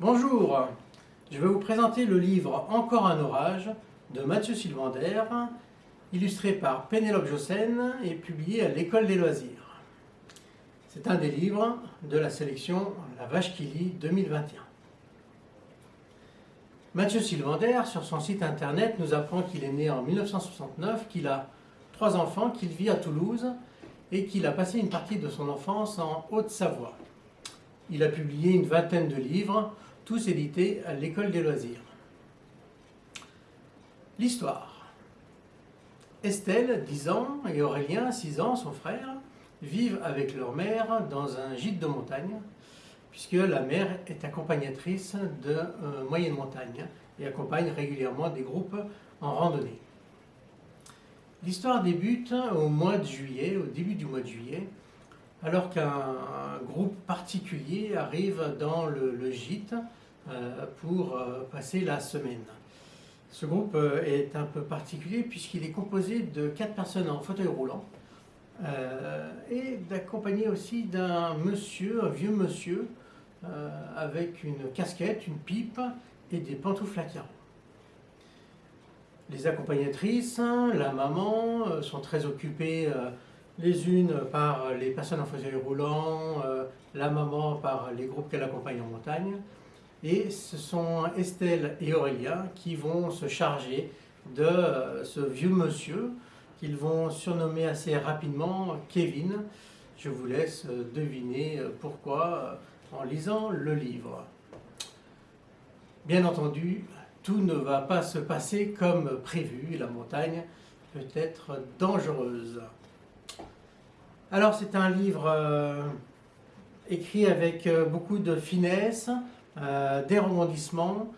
Bonjour, je vais vous présenter le livre Encore un orage de Mathieu Sylvander, illustré par Pénélope Jossen et publié à l'École des loisirs. C'est un des livres de la sélection La Vache qui lit 2021. Mathieu Sylvander, sur son site internet, nous apprend qu'il est né en 1969, qu'il a trois enfants, qu'il vit à Toulouse et qu'il a passé une partie de son enfance en Haute-Savoie. Il a publié une vingtaine de livres, tous édités à l'École des loisirs. L'histoire. Estelle, 10 ans, et Aurélien, 6 ans, son frère, vivent avec leur mère dans un gîte de montagne, puisque la mère est accompagnatrice de euh, moyenne montagne et accompagne régulièrement des groupes en randonnée. L'histoire débute au mois de juillet, au début du mois de juillet, alors qu'un groupe particulier arrive dans le, gîte euh, pour euh, passer la semaine. Ce groupe euh, est un peu particulier puisqu'il est composé de quatre personnes en fauteuil roulant et d'accompagner aussi d'un monsieur, un vieux monsieur, avec une casquette, une pipe et des pantoufles à carreaux. Les accompagnatrices, la maman, sont très occupées les unes par les personnes en fauteuil roulant, euh, la maman par les groupes qu'elle accompagne en montagne. Et ce sont Estelle et Aurélia qui vont se charger de euh, ce vieux monsieur qu'ils vont surnommer assez rapidement Kevin. Je vous laisse deviner pourquoi en lisant le livre. Bien entendu, tout ne va pas se passer comme prévu. La montagne peut être dangereuse. Alors c'est un livre euh, écrit avec euh, beaucoup de finesse, euh, des rebondissements.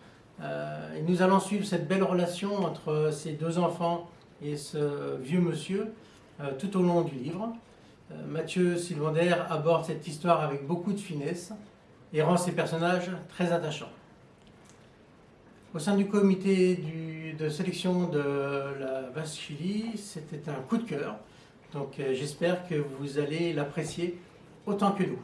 et nous allons suivre cette belle relation entre ces deux enfants et ce vieux monsieur tout au long du livre. Mathieu Sylvander aborde cette histoire avec beaucoup de finesse et rend ses personnages très attachants. Au sein du comité de sélection de la Chili, c'était un coup de cœur. Donc euh, j'espère que vous allez l'apprécier autant que nous.